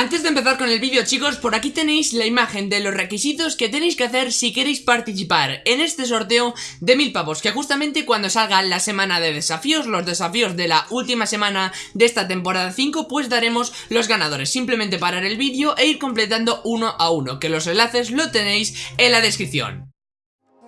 Antes de empezar con el vídeo chicos, por aquí tenéis la imagen de los requisitos que tenéis que hacer si queréis participar en este sorteo de mil pavos Que justamente cuando salga la semana de desafíos, los desafíos de la última semana de esta temporada 5 Pues daremos los ganadores, simplemente parar el vídeo e ir completando uno a uno Que los enlaces lo tenéis en la descripción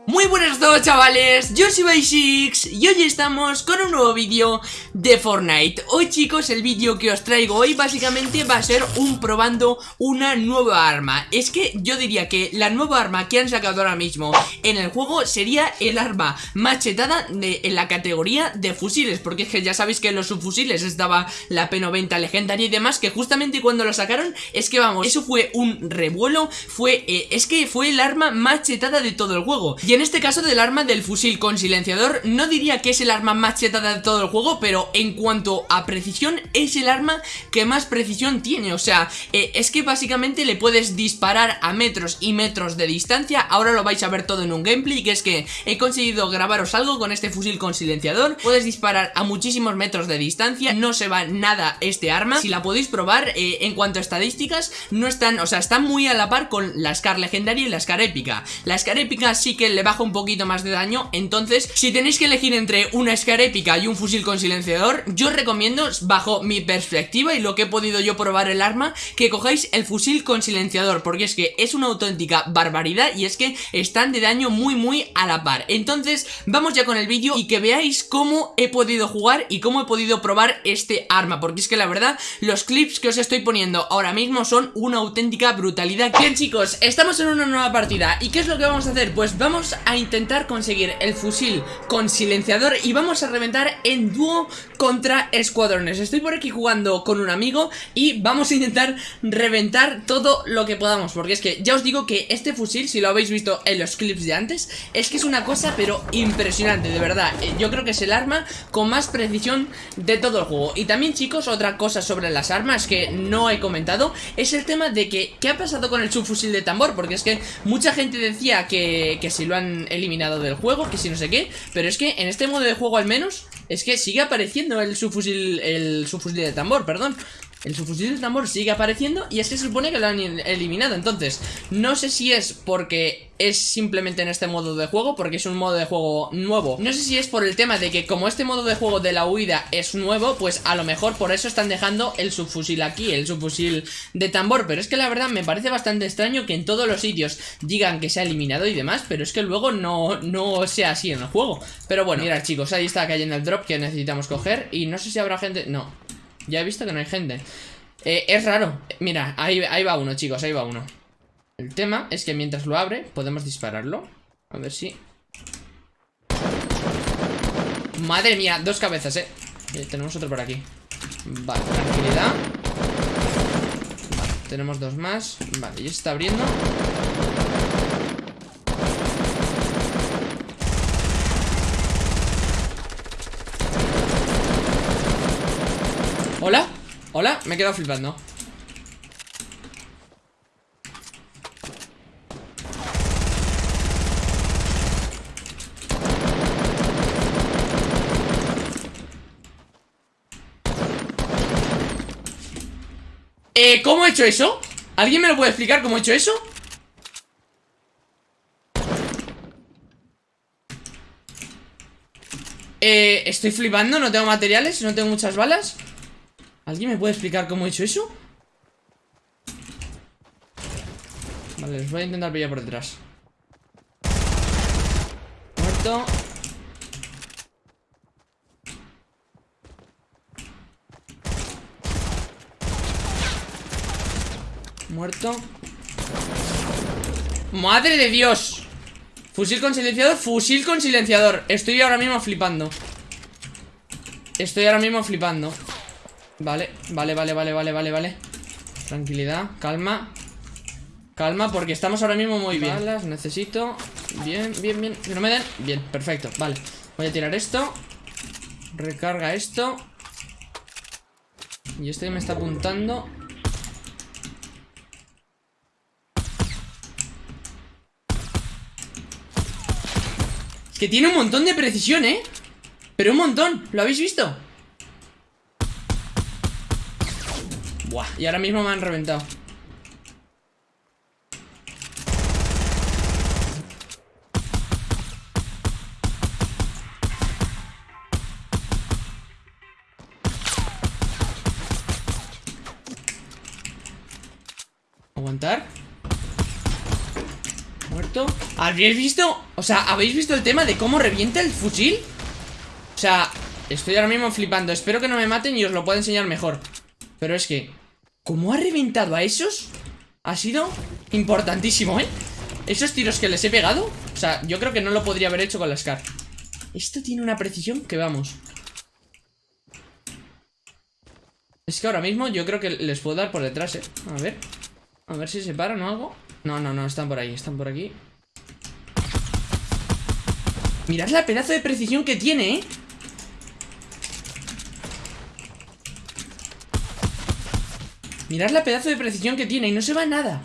muy buenas todos chavales, yo soy Basics y hoy estamos con un nuevo vídeo de Fortnite. Hoy chicos el vídeo que os traigo hoy básicamente va a ser un probando una nueva arma. Es que yo diría que la nueva arma que han sacado ahora mismo en el juego sería el arma machetada de, en la categoría de fusiles Porque es que ya sabéis que en los subfusiles estaba la P90 legendaria y demás Que justamente cuando lo sacaron es que vamos, eso fue un revuelo Fue, eh, es que fue el arma machetada de todo el juego. y en este caso del arma del fusil con silenciador No diría que es el arma más chetada de todo el juego Pero en cuanto a precisión es el arma que más precisión tiene. O sea, eh, es que básicamente le puedes disparar a metros y metros de distancia. Ahora lo vais a ver todo en un gameplay Que es que he conseguido grabaros algo con este fusil con silenciador. Puedes disparar a muchísimos metros de distancia. No se va nada este arma. Si la podéis probar, eh, en cuanto a estadísticas No están, o sea, están muy a la par con la Scar legendaria y la Scar épica. La Scar épica sí que le baja un poquito más de daño. Entonces, si tenéis que elegir entre una Scar épica y un fusil con silenciador Yo recomiendo, bajo mi perspectiva y lo que he podido yo probar el arma Que cojáis el fusil con silenciador Porque es que es una auténtica barbaridad Y es que están de daño muy muy a la par. Entonces, vamos ya con el vídeo Y que veáis cómo he podido jugar Y cómo he podido probar este arma Porque es que la verdad, los clips que os estoy poniendo ahora mismo Son una auténtica brutalidad. Bien chicos, estamos en una nueva partida ¿Y qué es lo que vamos a hacer? Pues vamos a intentar conseguir el fusil con silenciador y vamos a reventar en dúo contra escuadrones Estoy por aquí jugando con un amigo y vamos a intentar reventar todo lo que podamos Porque es que ya os digo que este fusil, si lo habéis visto en los clips de antes Es que es una cosa pero impresionante, de verdad. Eh, Yo creo que es el arma con más precisión de todo el juego. Y también chicos, otra cosa sobre las armas que no he comentado Es el tema de que, ¿qué ha pasado con el subfusil de tambor? Porque es que mucha gente decía que, que si lo han eliminado del juego, que si no sé qué Pero es que en este modo de juego al menos Es que sigue apareciendo el subfusil, el subfusil de tambor, perdón el subfusil de tambor sigue apareciendo y es que se supone que lo han eliminado. Entonces, no sé si es porque es simplemente en este modo de juego Porque es un modo de juego nuevo. No sé si es por el tema de que como este modo de juego de la huida es nuevo Pues a lo mejor por eso están dejando el subfusil aquí El subfusil de tambor. Pero es que la verdad me parece bastante extraño que en todos los sitios digan que se ha eliminado y demás Pero es que luego no, no sea así en el juego. Pero bueno, mirad chicos, ahí está cayendo el drop que necesitamos coger Y no sé si habrá gente... No, ya he visto que no hay gente. Eh, Es raro. Mira, ahí, ahí va uno, chicos, ahí va uno. El tema es que mientras lo abre Podemos dispararlo. A ver si... Madre mía, dos cabezas, eh, eh Tenemos otro por aquí. Vale, tranquilidad. Vale, tenemos dos más. Vale, ya se está abriendo ¿Hola? Me he quedado flipando Eh, ¿cómo he hecho eso? ¿Alguien me lo puede explicar cómo he hecho eso? Eh, estoy flipando, no tengo materiales, no tengo muchas balas ¿Alguien me puede explicar cómo he hecho eso? Vale, les voy a intentar pillar por detrás. Muerto. Muerto. ¡Madre de Dios! Fusil con silenciador, fusil con silenciador. Estoy ahora mismo flipando. Estoy ahora mismo flipando Vale, vale, vale, vale, vale, vale, vale. Tranquilidad, calma. Calma, porque estamos ahora mismo muy bien. Balas, necesito. Bien, bien, bien, que no me den. Bien, perfecto, vale. Voy a tirar esto. Recarga esto. Y este que me está apuntando. Es que tiene un montón de precisión, ¿eh? Pero un montón, ¿lo habéis visto? Y ahora mismo me han reventado Aguantar Muerto ¿Habéis visto? O sea, ¿habéis visto el tema de cómo revienta el fusil? O sea, estoy ahora mismo flipando Espero que no me maten y os lo pueda enseñar mejor Pero es que ¿Cómo ha reventado a esos? Ha sido importantísimo, ¿eh? Esos tiros que les he pegado O sea, yo creo que no lo podría haber hecho con la SCAR Esto tiene una precisión que vamos Es que ahora mismo yo creo que les puedo dar por detrás, ¿eh? A ver A ver si se paran o algo No, no, no, están por ahí, están por aquí Mirad la pedazo de precisión que tiene, ¿eh? Mirad la pedazo de precisión que tiene y no se va nada.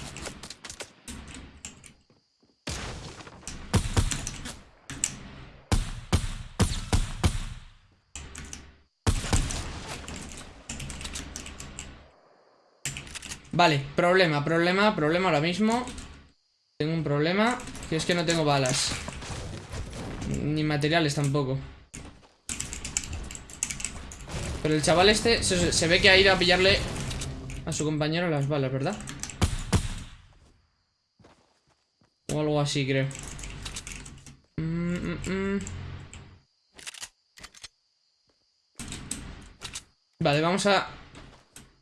Vale, problema, problema, problema ahora mismo. Tengo un problema Que es que no tengo balas. Ni materiales tampoco. Pero el chaval este se, se ve que ha ido a pillarle a su compañero las balas, ¿verdad? O algo así, creo. Mm, mm, mm. Vale, vamos a...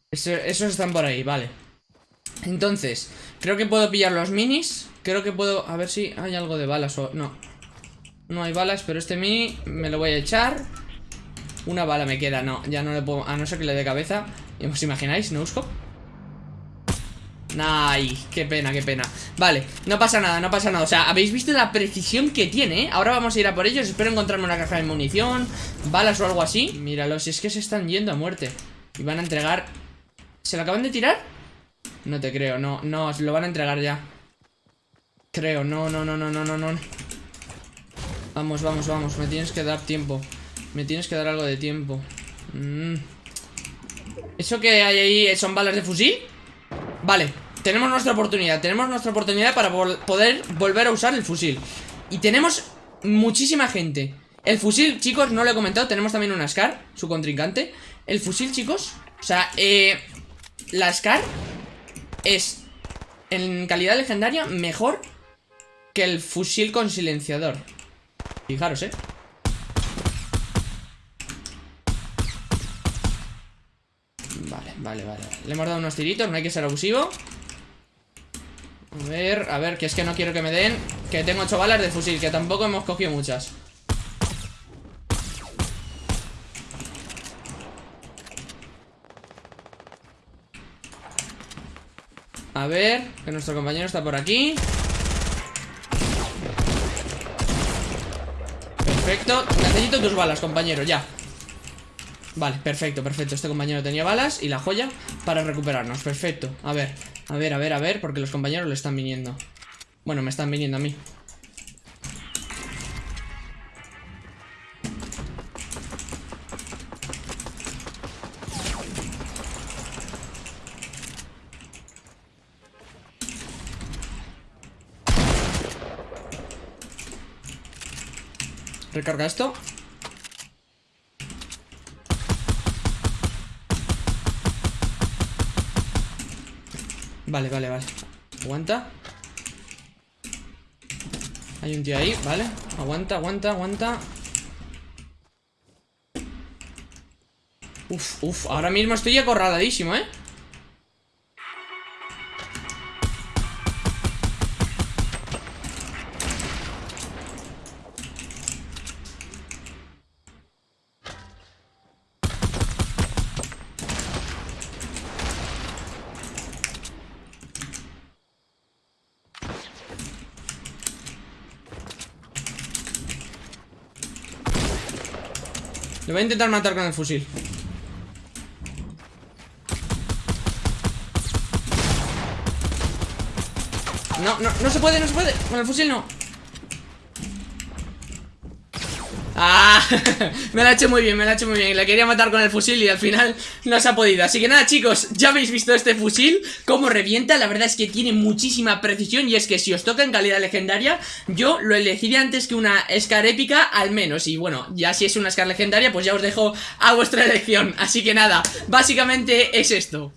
esos están por ahí, vale. Entonces, creo que puedo pillar los minis. Creo que puedo... A ver si hay algo de balas o... No. No hay balas, pero este mini me lo voy a echar. Una bala me queda, no, ya no le puedo... A no ser que le dé cabeza ¿Os imagináis? ¿No busco? Ay, qué pena, qué pena. Vale, no pasa nada, no pasa nada. O sea, habéis visto la precisión que tiene ¿eh? Ahora vamos a ir a por ellos. Espero encontrarme una caja de munición Balas o algo así. Míralo, si es que se están yendo a muerte. Y van a entregar ¿Se lo acaban de tirar? No te creo, no, no, lo van a entregar ya. Creo, no, no, no, no, no, no, no. Vamos, vamos, vamos Me tienes que dar tiempo. Me tienes que dar algo de tiempo. Mmm ¿Eso que hay ahí son balas de fusil? Vale, tenemos nuestra oportunidad Tenemos nuestra oportunidad para poder volver a usar el fusil. Y tenemos muchísima gente. El fusil, chicos, no lo he comentado Tenemos también una SCAR, su contrincante. El fusil, chicos O sea, eh, la SCAR Es En calidad legendaria mejor Que el fusil con silenciador. Fijaros, eh Vale, vale, Le hemos dado unos tiritos, no hay que ser abusivo. A ver, a ver, que es que no quiero que me den Que tengo ocho balas de fusil, que tampoco hemos cogido muchas. A ver, que nuestro compañero está por aquí. Perfecto, necesito tus balas, compañero, ya Vale, perfecto, perfecto. Este compañero tenía balas y la joya para recuperarnos. Perfecto, a ver, a ver, a ver, a ver Porque los compañeros le están viniendo. Bueno, me están viniendo a mí. Recarga esto Vale, vale, vale. Aguanta. Hay un tío ahí, vale. Aguanta, aguanta, aguanta. Uf, uf, ahora mismo estoy acorraladísimo, ¿eh? Le voy a intentar matar con el fusil. No, no, no se puede, no se puede. Con el fusil no Ah, me la ha hecho muy bien, me la ha hecho muy bien. La quería matar con el fusil y al final no se ha podido. Así que nada chicos, ya habéis visto este fusil Cómo revienta, la verdad es que tiene muchísima precisión Y es que si os toca en calidad legendaria Yo lo elegiría antes que una Scar épica al menos. Y bueno, ya si es una Scar legendaria pues ya os dejo a vuestra elección. Así que nada, básicamente es esto